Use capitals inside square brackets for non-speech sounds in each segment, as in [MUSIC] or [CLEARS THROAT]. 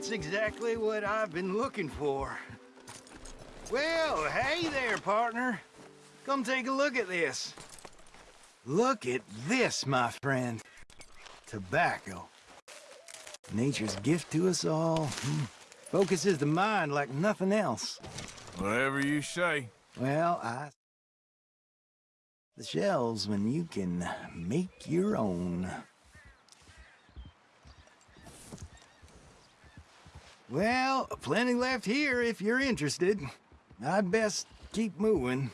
that's exactly what I've been looking for. Well, hey there, partner. Come take a look at this. Look at this, my friend. Tobacco. Nature's gift to us all. Hmm. Focuses the mind like nothing else. Whatever you say. Well, I... The shells when you can make your own. Well, plenty left here if you're interested. I'd best keep moving.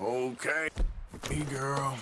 Okay. Me girl.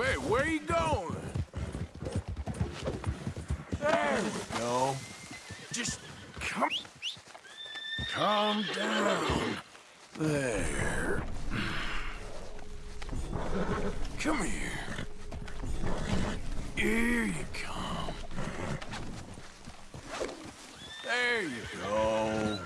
Wait, where you going? There we go. Just come... Calm down. There. Come here. Here you come. There you go.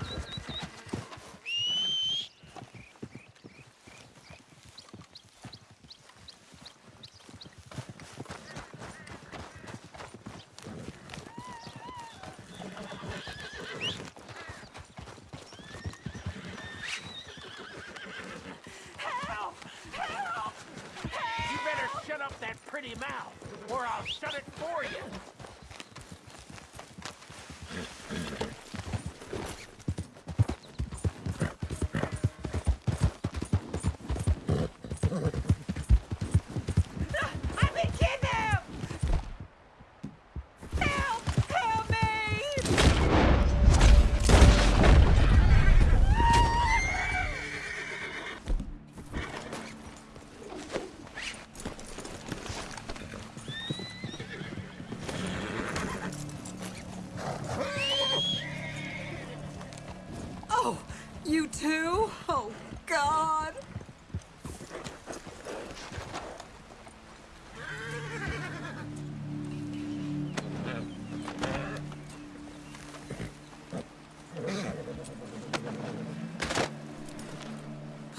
Help! Help! You better shut mouth, or I'll shut it for you.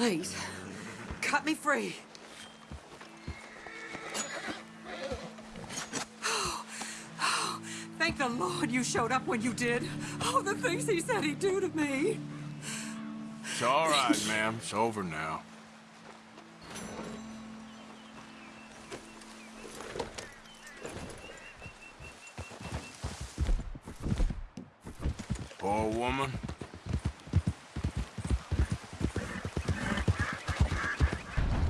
Please, cut me free. [GASPS] Thank the Lord you showed up when you did. Oh, the things he said he'd do to me. It's all right, ma'am. It's over now. Poor woman.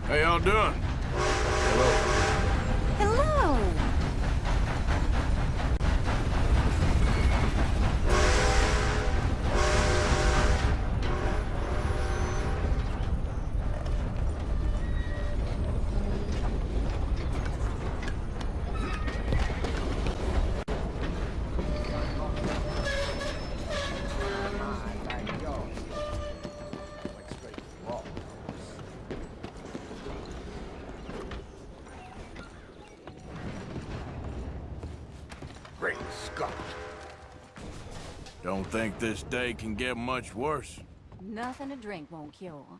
How y'all doing? This day can get much worse. Nothing to drink won't cure.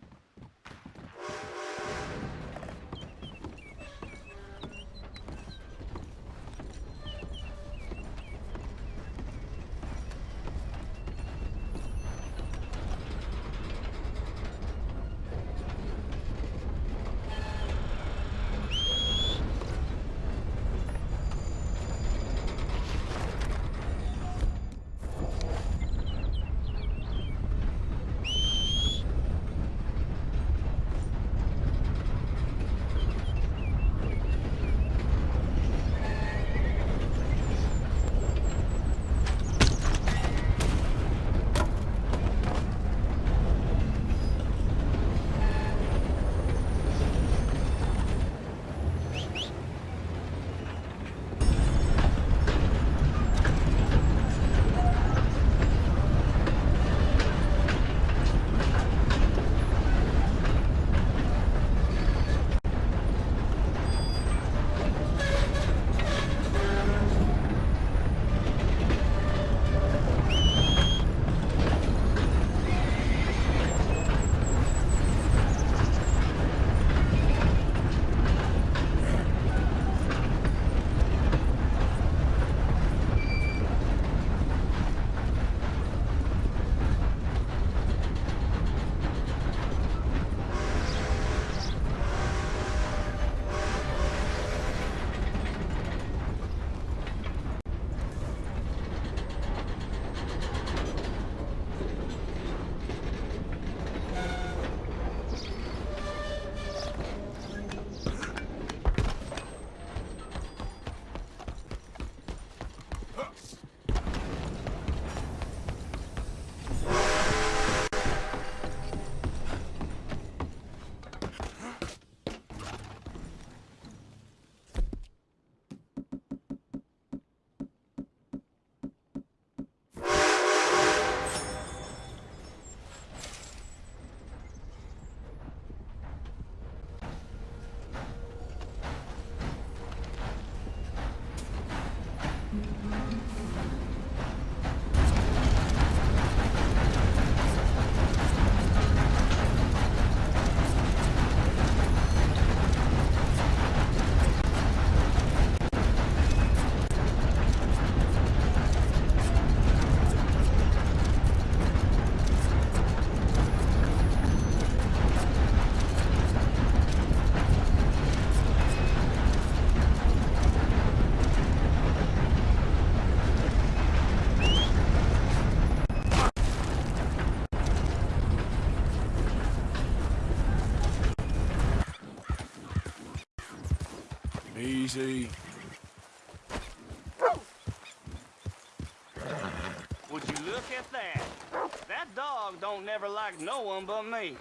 Dog don't never like no one but me.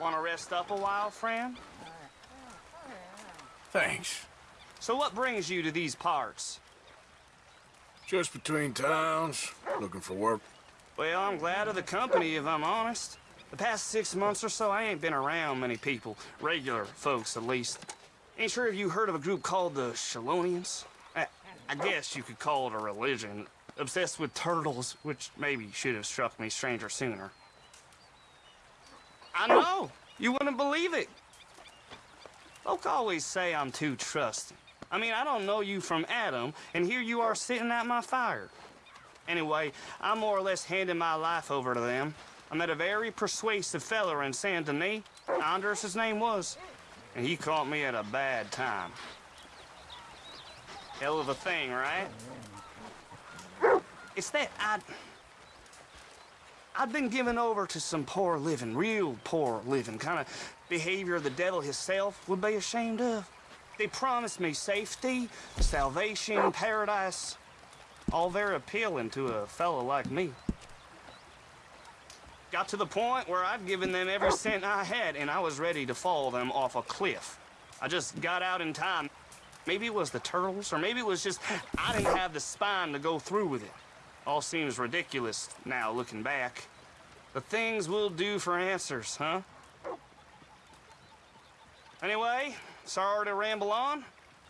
Wanna rest up a while, friend? Thanks. So what brings you to these parts? Just between towns, looking for work. Well, I'm glad of the company, if I'm honest. The past six months or so, I ain't been around many people. Regular folks, at least. Ain't sure if you heard of a group called the Chelonians? I, I guess you could call it a religion. Obsessed with turtles, which maybe should have struck me stranger sooner. I know! You wouldn't believe it! Folk always say I'm too trusting. I mean, I don't know you from Adam, and here you are sitting at my fire. Anyway, I'm more or less handing my life over to them. I met a very persuasive fella in Saint Denis. Anders, his name was. And he caught me at a bad time. Hell of a thing, right? It's that I... I've been given over to some poor living, real poor living, kind of behavior the devil himself would be ashamed of. They promised me safety, salvation, paradise, all very appealing to a fellow like me. Got to the point where I'd given them every cent I had, and I was ready to fall them off a cliff. I just got out in time. Maybe it was the turtles, or maybe it was just I didn't have the spine to go through with it. All seems ridiculous now, looking back. The things we'll do for answers, huh? Anyway, sorry to ramble on.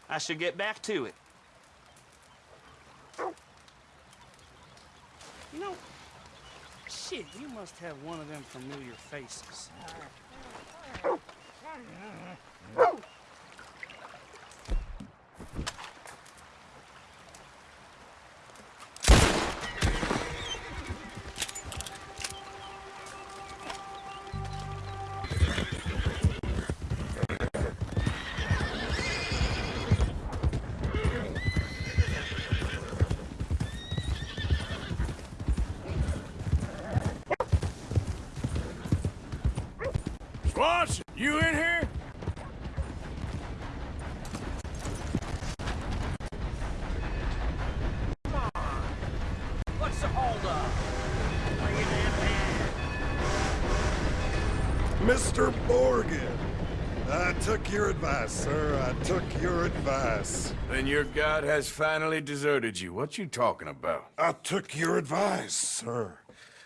I should get back to it. You know, shit, you must have one of them familiar faces. Your advice, sir. I took your advice. Then your god has finally deserted you. What you talking about? I took your advice, sir.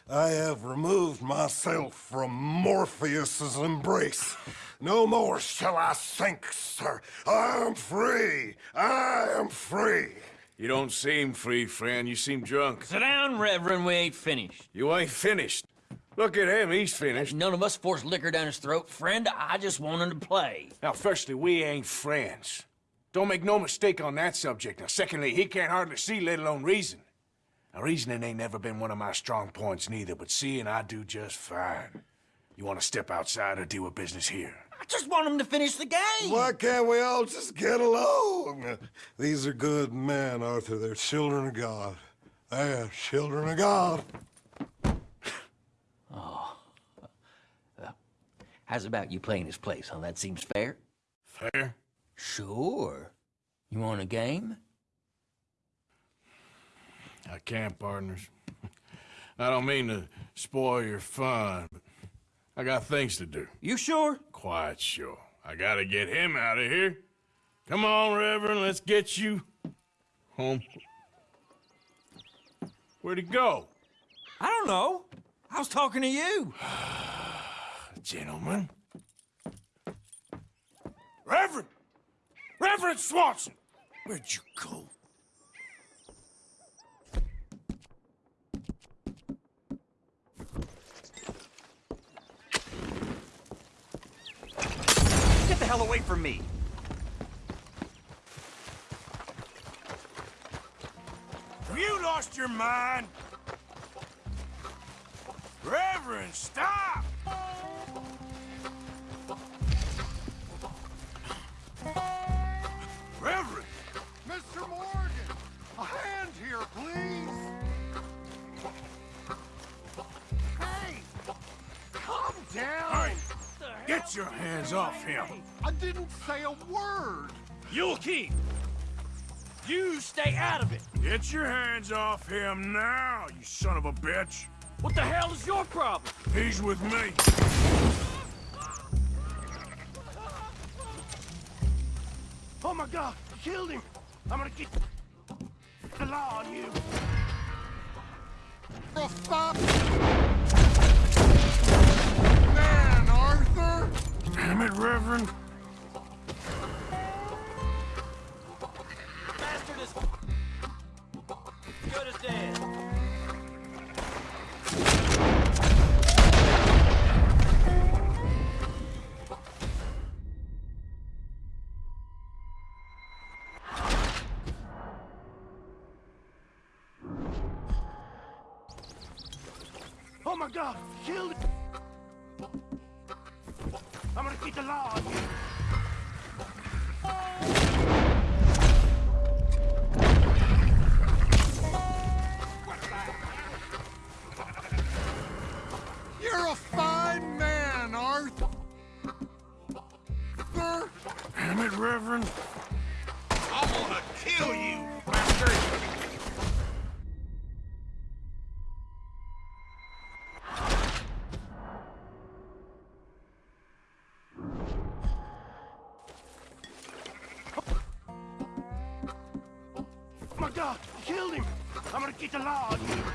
I have removed myself from Morpheus's embrace. No more shall I sink, sir. I am free. I am free. You don't seem free, friend. You seem drunk. Sit down, Reverend. We ain't finished. You ain't finished. Look at him. He's finished. None of us forced liquor down his throat. Friend, I just want him to play. Now, firstly, we ain't friends. Don't make no mistake on that subject. Now, secondly, he can't hardly see, let alone reason. Now, reasoning ain't never been one of my strong points neither, but seeing I do just fine. You want to step outside or deal with business here? I just want him to finish the game. Why can't we all just get along? These are good men, Arthur. They're children of God. They're children of God. Oh how's about you playing his place, huh? That seems fair? Fair? Sure. You want a game? I can't, partners. [LAUGHS] I don't mean to spoil your fun, but I got things to do. You sure? Quite sure. I gotta get him out of here. Come on, Reverend, let's get you home. Where'd he go? I don't know. I was talking to you. [SIGHS] Gentlemen. Reverend! Reverend Swanson! Where'd you go? Get the hell away from me. Have you lost your mind? Reverend, stop! Reverend! Mr. Morgan, a hand here, please. Hey! Calm down! Hey, get your hands off him! I didn't say a word. You'll keep! You stay out of it. Get your hands off him now, you son of a bitch. What the hell is your problem? He's with me. Oh my god, you killed him. I'm gonna get the law on you. Man, Arthur! Damn it, Reverend. I'm gonna keep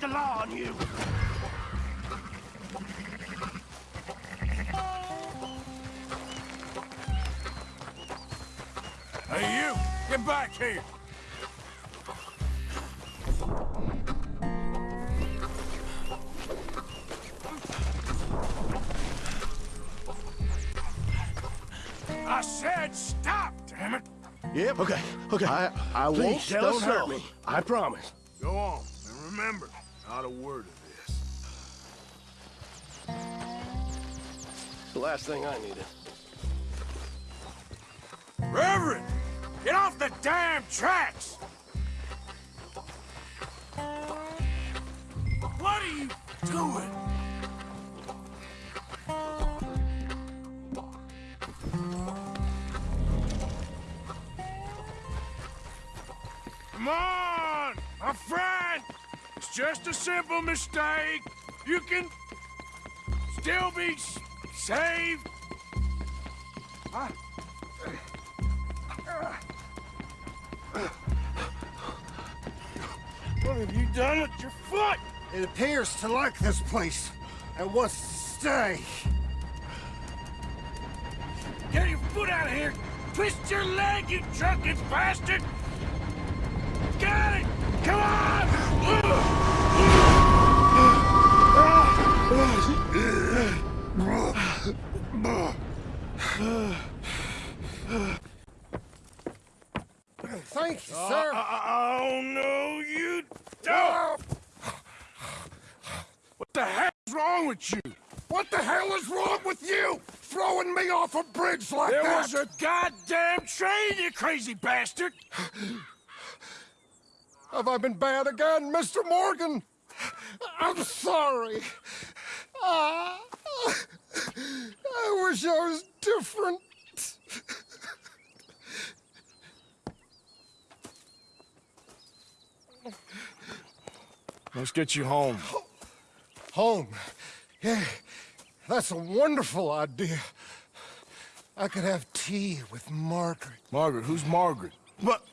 I'm gonna get the law on you! Hey, you! Get back here! I said stop, damn it! Yep. Okay. Okay. I I Please, won't. tell Don't hurt me. I promise. A word of this. The last thing I needed. Reverend! Get off the damn tracks! What are you doing? Come on, my friend! It's just a simple mistake. You can still be saved. I- What have you done with your foot? It appears to like this place and wants to stay. Get your foot out of here! Twist your leg, you drunken bastard! Got it! Come on! Thank you, sir. Uh, uh, oh, no, you don't! What the hell's wrong with you? What the hell is wrong with you? Throwing me off a bridge like There that? was a goddamn train, you crazy bastard! Have I been bad again, Mr. Morgan? I'm sorry. Ah, I wish I was different. Let's get you home. Home. Yeah, that's a wonderful idea. I could have tea with Margaret. Margaret, who's Margaret? What?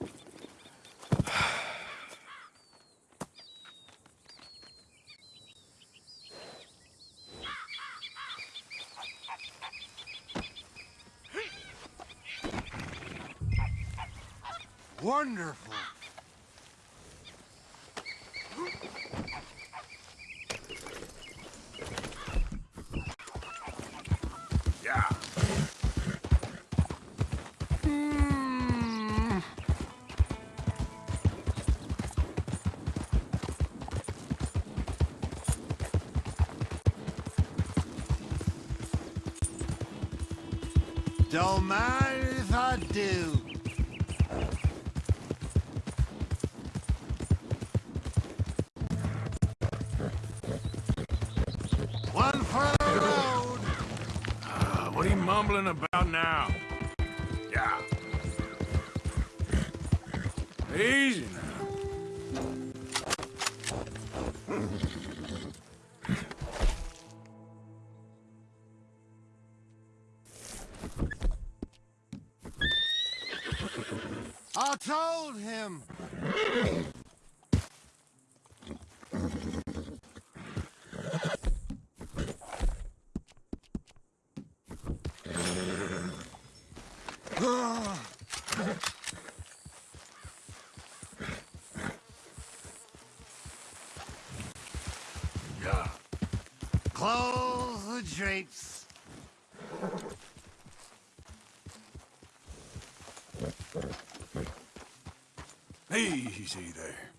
wonderful. Yeah. Mm. Dull man. Drapes. Easy there.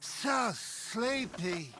So sleepy.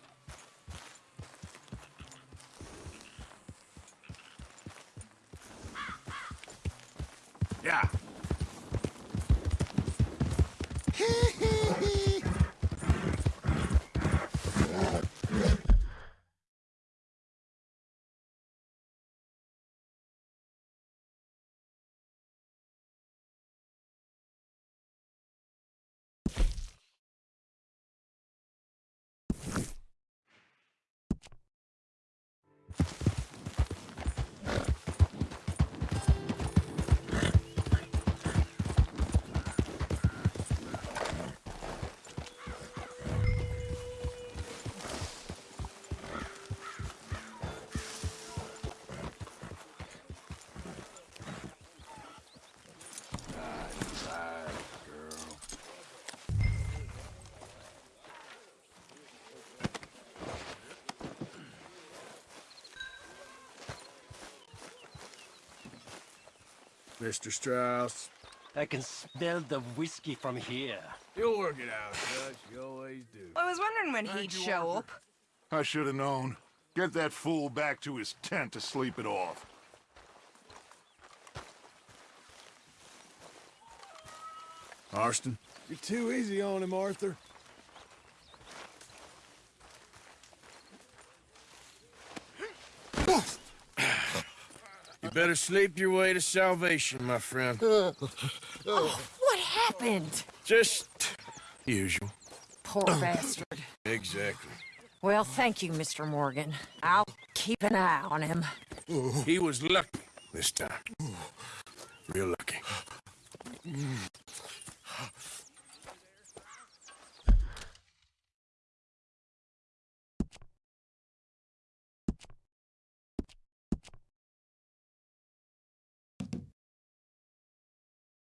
Mr. Strauss. I can smell the whiskey from here. You'll work it out, Dutch. You always do. I was wondering when he'd show up. I should have known. Get that fool back to his tent to sleep it off. Marston? You're too easy on him, Arthur. Better sleep your way to salvation, my friend. oh, What happened? Just usual. Poor [CLEARS THROAT] bastard. Exactly. Well, thank you, Mr. Morgan. I'll keep an eye on him. He was lucky this time. Real lucky. Mm.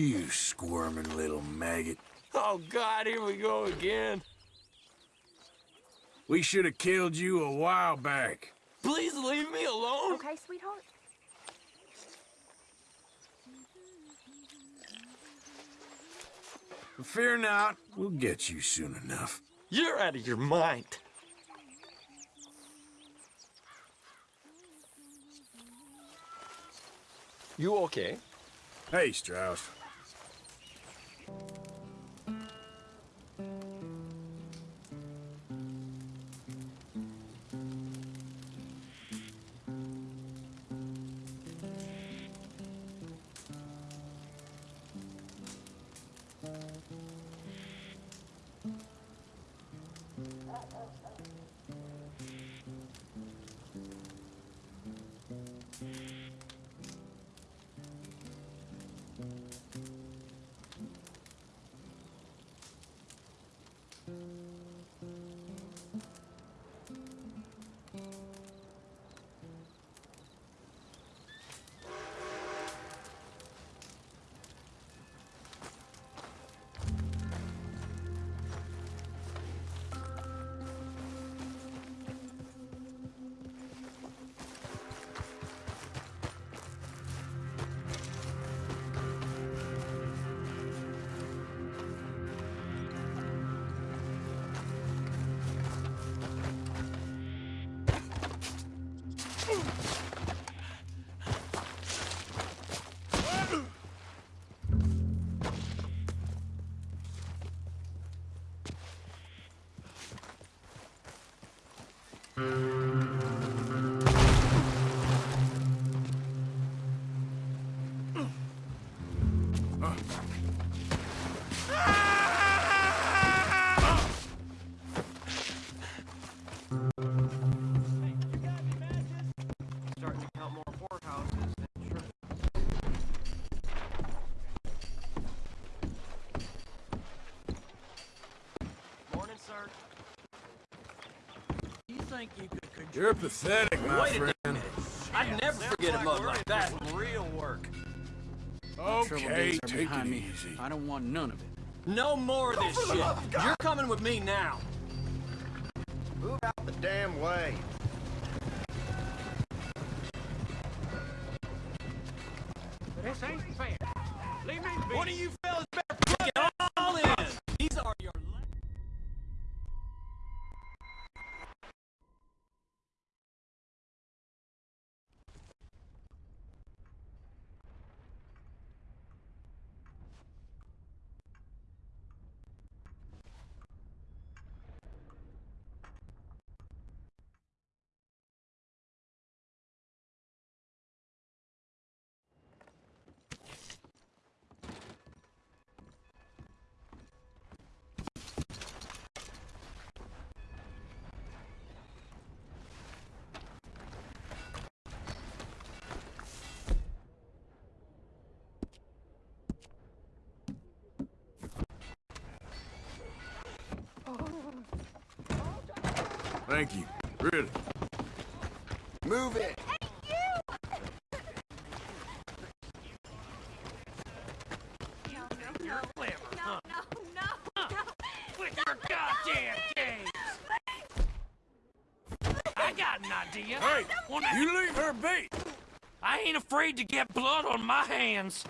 You squirming little maggot. Oh, God, here we go again. We should have killed you a while back. Please leave me alone. Okay, sweetheart. Fear not, we'll get you soon enough. You're out of your mind. You okay? Hey, Strauss. You think you could control You're pathetic, my Wait friend. I'd never forget a mug like that. Real work. Okay, take it easy. I don't want none of it. No more of this shit. You're coming with me now. Thank you. Really. Move it. You're clever, huh? With your goddamn games. I got an idea. Hey, you leave her be. I ain't afraid to get blood on my hands.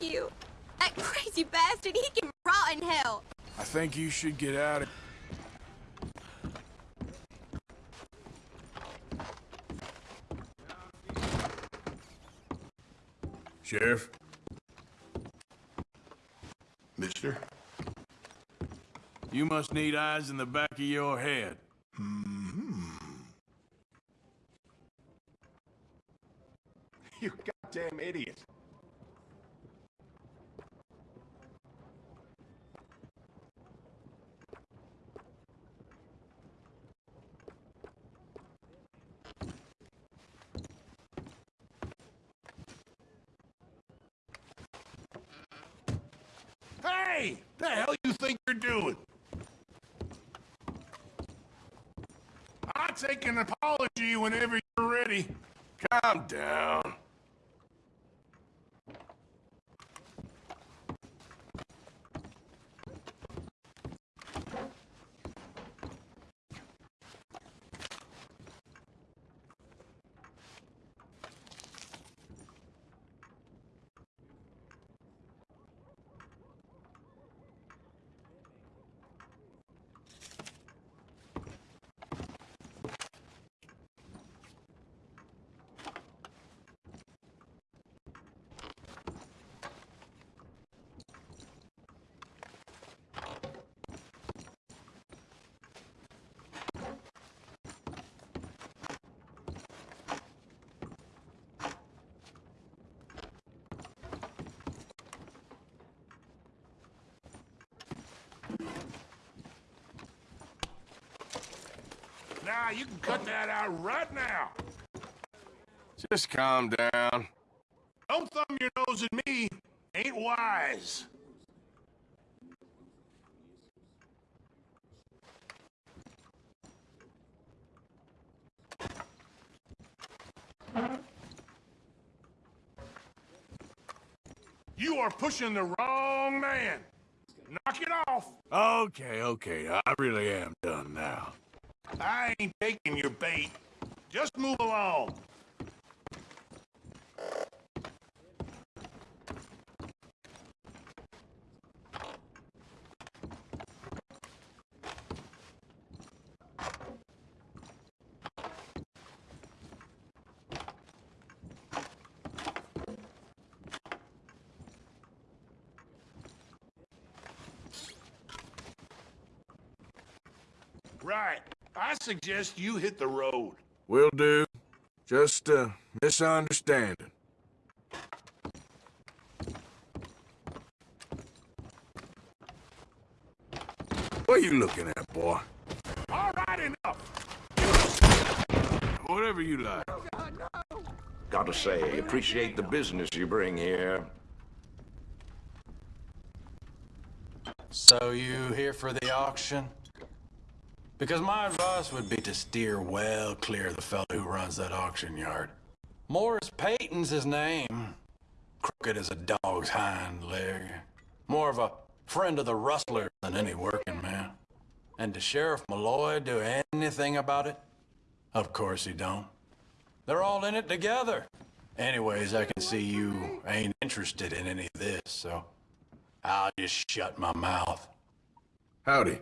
You. That crazy bastard, he can rot in hell. I think you should get out of... Sheriff? Mister? You must need eyes in the back of your head. You goddamn idiot. Hey! The hell you think you're doing? I'll take an apology whenever you're ready. Calm down. Nah, you can cut that out right now. Just calm down. Don't thumb your nose at me. Ain't wise. You are pushing the wrong man. Knock it off. Okay, okay. I really am done now. I ain't taking your bait. Just move along. I suggest you hit the road. Will do. Just a misunderstanding. What are you looking at, boy? All right, enough. Whatever you like. Gotta say, appreciate the business you bring here. So you here for the auction? Because my advice would be to steer well clear of the fellow who runs that auction yard. Morris Payton's his name. Crooked as a dog's hind leg. More of a friend of the rustler than any working man. And does Sheriff Malloy do anything about it? Of course he don't. They're all in it together. Anyways, I can see you ain't interested in any of this, so I'll just shut my mouth. Howdy.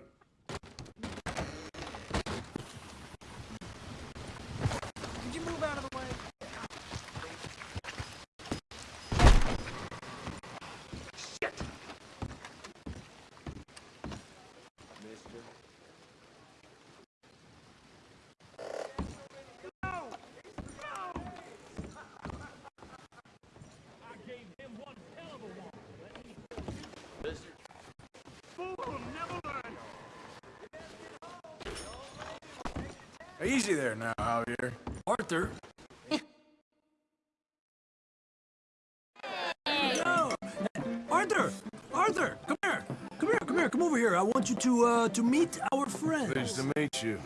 There now, Javier. Arthur. [LAUGHS] Arthur! Arthur! Come here! Come here, come here, come over here. I want you to, uh, to meet our friends. Pleased to meet you.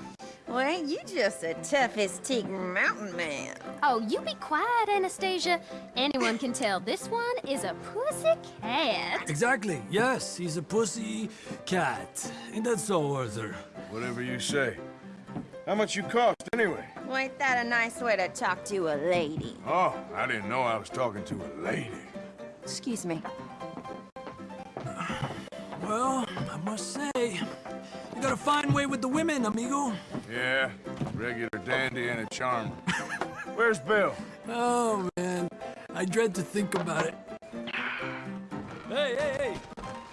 Well, ain't you just the toughest teak mountain man. Oh, you be quiet, Anastasia. Anyone can tell this one is a pussy cat. Exactly, yes, he's a pussy cat. Ain't that so, Arthur? Whatever you say. How much you cost, anyway? Well, ain't that a nice way to talk to a lady? Oh, I didn't know I was talking to a lady. Excuse me. Well, I must say, you got a fine way with the women, amigo. Yeah, regular dandy and a charmer. Where's Bill? Oh, man, I dread to think about it. Hey, hey, hey!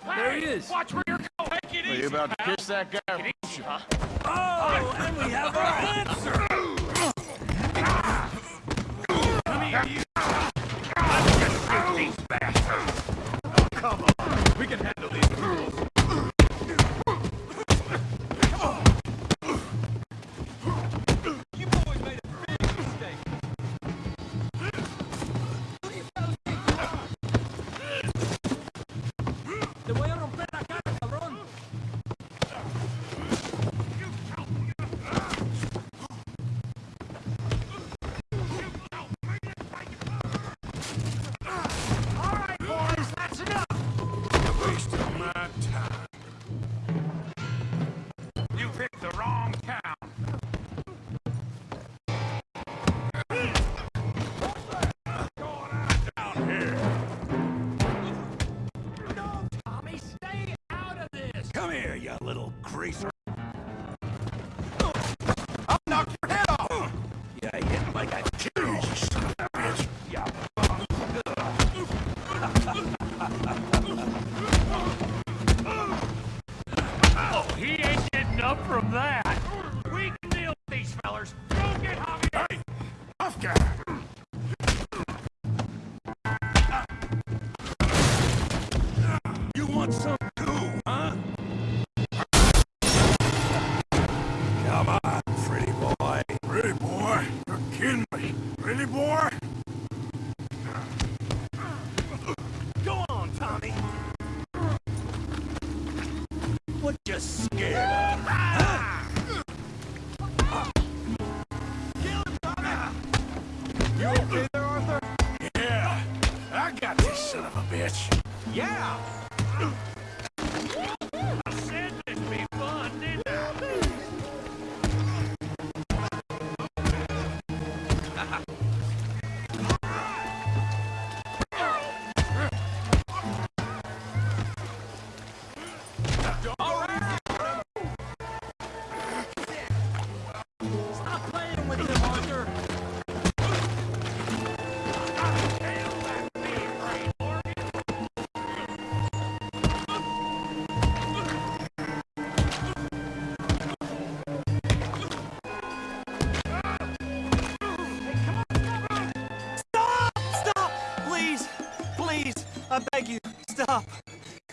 There he is! Watch where you're going. Take it Are easy, you about to kiss that guy? Take it easy, huh? Oh, and we have our answer! Come on. We can handle these my time.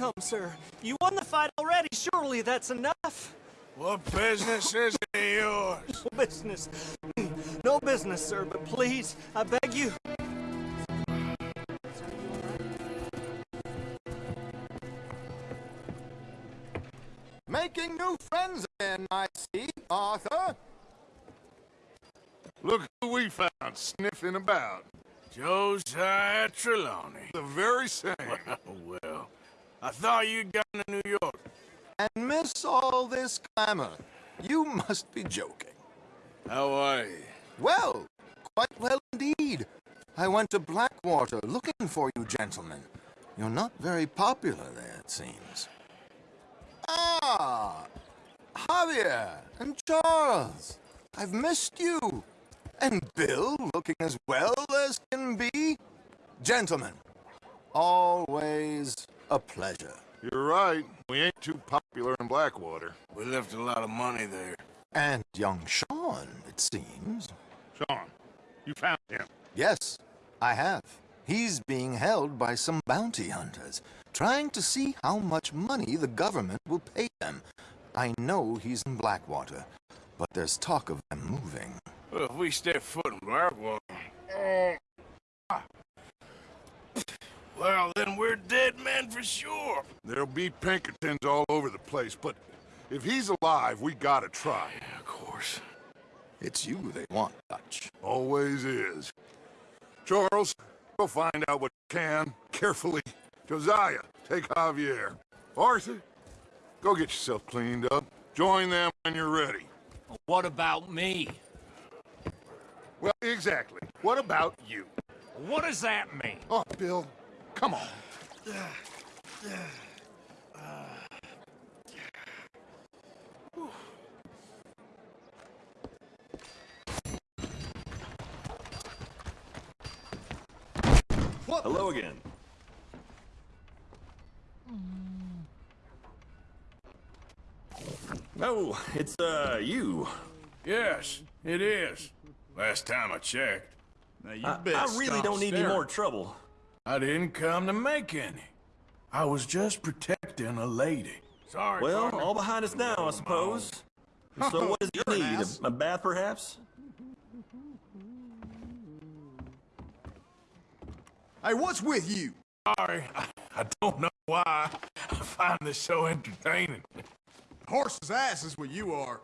Come, sir. You won the fight already. Surely that's enough. What business is it yours? [LAUGHS] No business. [CLEARS THROAT] No business, sir, but please, I beg you. Making new friends again, I see, Arthur. Look who we found sniffing about. Josiah Trelawny. The very same. [LAUGHS] well, I thought you'd gone to New York. And miss all this clamor. You must be joking. How are you? Well, quite well indeed. I went to Blackwater looking for you gentlemen. You're not very popular there, it seems. Ah! Javier and Charles. I've missed you. And Bill looking as well as can be. Gentlemen, always a pleasure. You're right. We ain't too popular in Blackwater. We left a lot of money there. And young Sean, it seems. Sean, you found him. Yes, I have. He's being held by some bounty hunters, trying to see how much money the government will pay them. I know he's in Blackwater, but there's talk of them moving. Well, if we step foot in Blackwater... Oh. Well, then we're dead men for sure. There'll be Pinkertons all over the place, but if he's alive, we gotta try. Yeah, of course. It's you they want, Dutch. Always is. Charles, go find out what you can, carefully. Josiah, take Javier. Arthur, go get yourself cleaned up. Join them when you're ready. What about me? Well, exactly. What about you? What does that mean? Oh, Bill, come on. Hello again. Oh, it's, uh, you. Yes, it is. Last time I checked. Now, you I, I really don't need any more trouble. I didn't come to make any. I was just protecting a lady. Sorry, Well, partner. all behind us now, I suppose. [LAUGHS] So what does You're he need? A, a bath, perhaps? Hey, what's with you? Sorry, I, I don't know why. I find this so entertaining. Horse's ass is what you are.